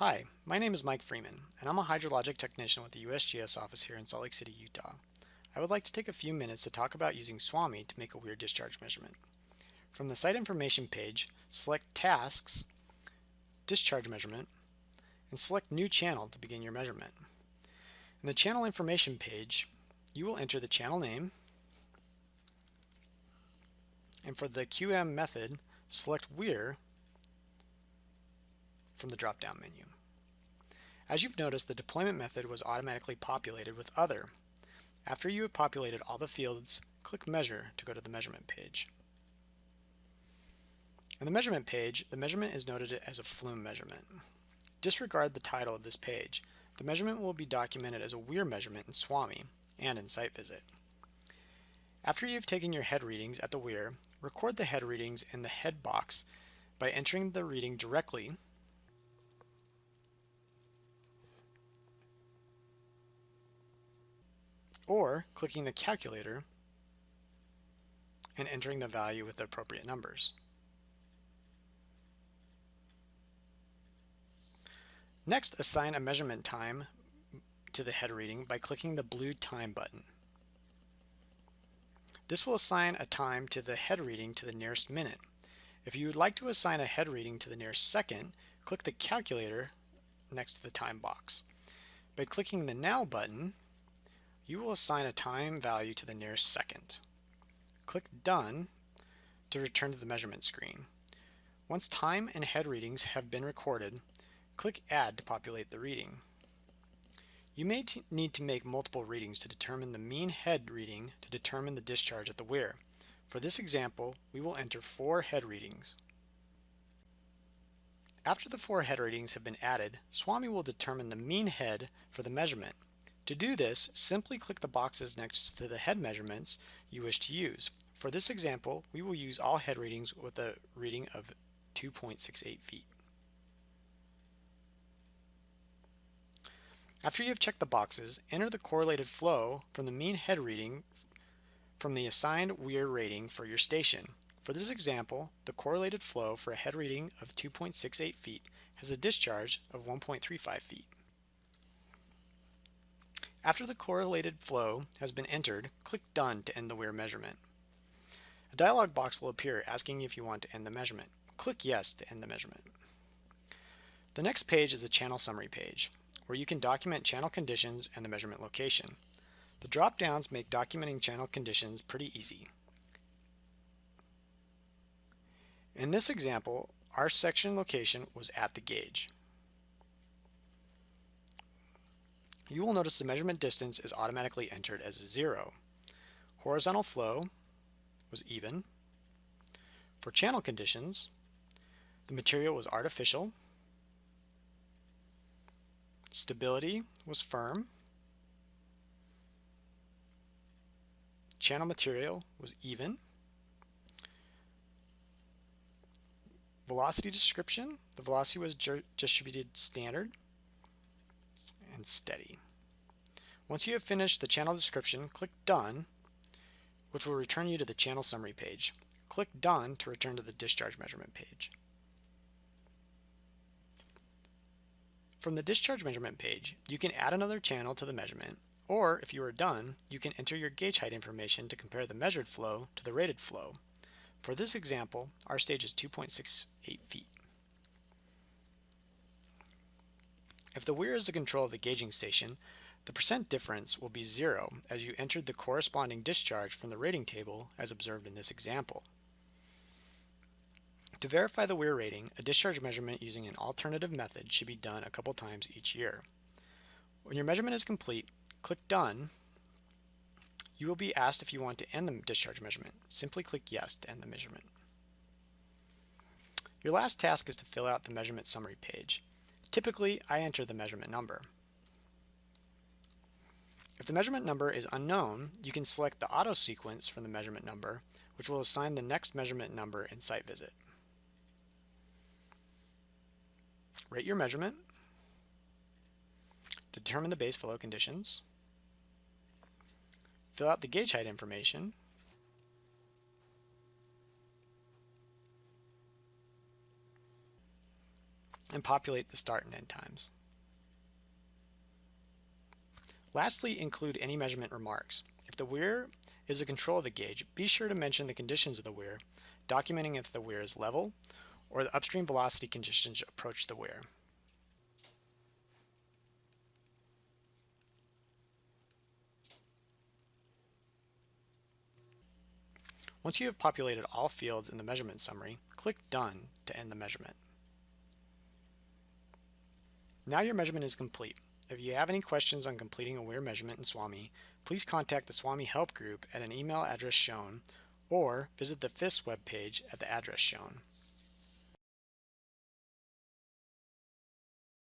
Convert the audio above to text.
Hi, my name is Mike Freeman, and I'm a hydrologic technician with the USGS office here in Salt Lake City, Utah. I would like to take a few minutes to talk about using SWAMI to make a weir discharge measurement. From the site information page, select Tasks, Discharge Measurement, and select New Channel to begin your measurement. In the channel information page, you will enter the channel name, and for the QM method, select Weir from the drop-down menu. As you've noticed, the deployment method was automatically populated with Other. After you have populated all the fields, click Measure to go to the measurement page. In the measurement page, the measurement is noted as a flume measurement. Disregard the title of this page. The measurement will be documented as a weir measurement in SWAMI and in Site Visit. After you've taken your head readings at the weir, record the head readings in the head box by entering the reading directly or clicking the calculator and entering the value with the appropriate numbers. Next, assign a measurement time to the head reading by clicking the blue time button. This will assign a time to the head reading to the nearest minute. If you would like to assign a head reading to the nearest second, click the calculator next to the time box. By clicking the Now button, you will assign a time value to the nearest second. Click Done to return to the measurement screen. Once time and head readings have been recorded, click Add to populate the reading. You may need to make multiple readings to determine the mean head reading to determine the discharge at the weir. For this example, we will enter four head readings. After the four head readings have been added, SWAMI will determine the mean head for the measurement. To do this, simply click the boxes next to the head measurements you wish to use. For this example, we will use all head readings with a reading of 2.68 feet. After you have checked the boxes, enter the correlated flow from the mean head reading from the assigned weir rating for your station. For this example, the correlated flow for a head reading of 2.68 feet has a discharge of 1.35 feet. After the correlated flow has been entered, click Done to end the weir measurement. A dialog box will appear asking if you want to end the measurement. Click Yes to end the measurement. The next page is a channel summary page, where you can document channel conditions and the measurement location. The drop-downs make documenting channel conditions pretty easy. In this example, our section location was at the gauge. You will notice the measurement distance is automatically entered as zero. Horizontal flow was even. For channel conditions, the material was artificial. Stability was firm. Channel material was even. Velocity description, the velocity was distributed standard and steady. Once you have finished the channel description, click Done, which will return you to the channel summary page. Click Done to return to the discharge measurement page. From the discharge measurement page, you can add another channel to the measurement, or if you are done, you can enter your gauge height information to compare the measured flow to the rated flow. For this example, our stage is 2.68 feet. If the weir is the control of the gauging station, the percent difference will be zero as you entered the corresponding discharge from the rating table as observed in this example. To verify the weir rating, a discharge measurement using an alternative method should be done a couple times each year. When your measurement is complete, click Done. You will be asked if you want to end the discharge measurement. Simply click Yes to end the measurement. Your last task is to fill out the measurement summary page. Typically, I enter the measurement number. If the measurement number is unknown, you can select the auto sequence from the measurement number, which will assign the next measurement number in site visit. Rate your measurement, determine the base flow conditions, fill out the gauge height information, and populate the start and end times. Lastly, include any measurement remarks. If the weir is a control of the gauge, be sure to mention the conditions of the weir, documenting if the weir is level or the upstream velocity conditions approach the weir. Once you have populated all fields in the measurement summary, click Done to end the measurement. Now your measurement is complete. If you have any questions on completing a weir measurement in SWAMI, please contact the SWAMI Help Group at an email address shown or visit the FIS webpage at the address shown.